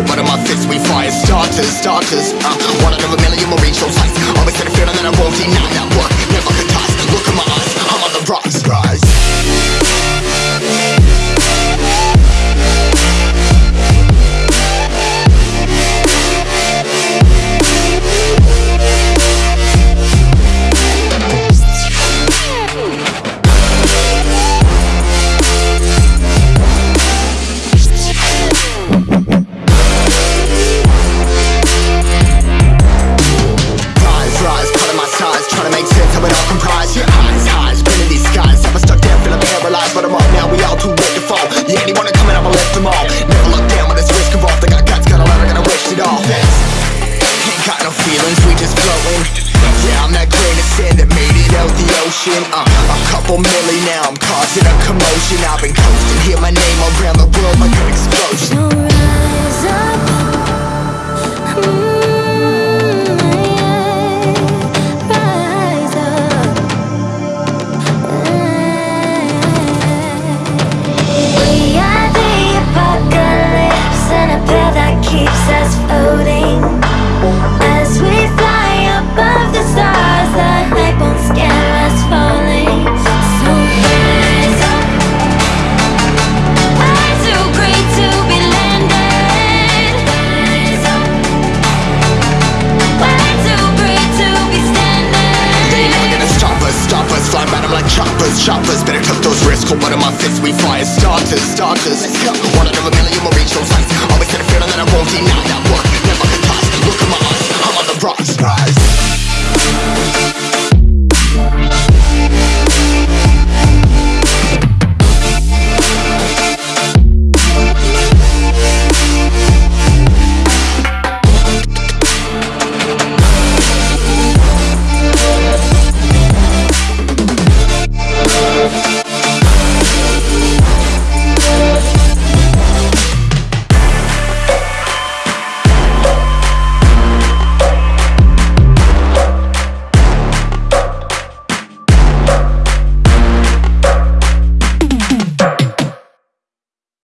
Put one of my fists, we fire starters, starters. Uh, One out of a million will reach those heights Always had a feeling that I won't deny that work. Never ties, look in my eyes, I'm on the rocks motion uh, A couple million now, I'm causing a commotion. I've been coasting, hear my name around the world like an explosion. fist Cold blood in my fist, we fire starters, starters. One out of a million, we'll reach those heights Always had a feeling that I won't deny that work.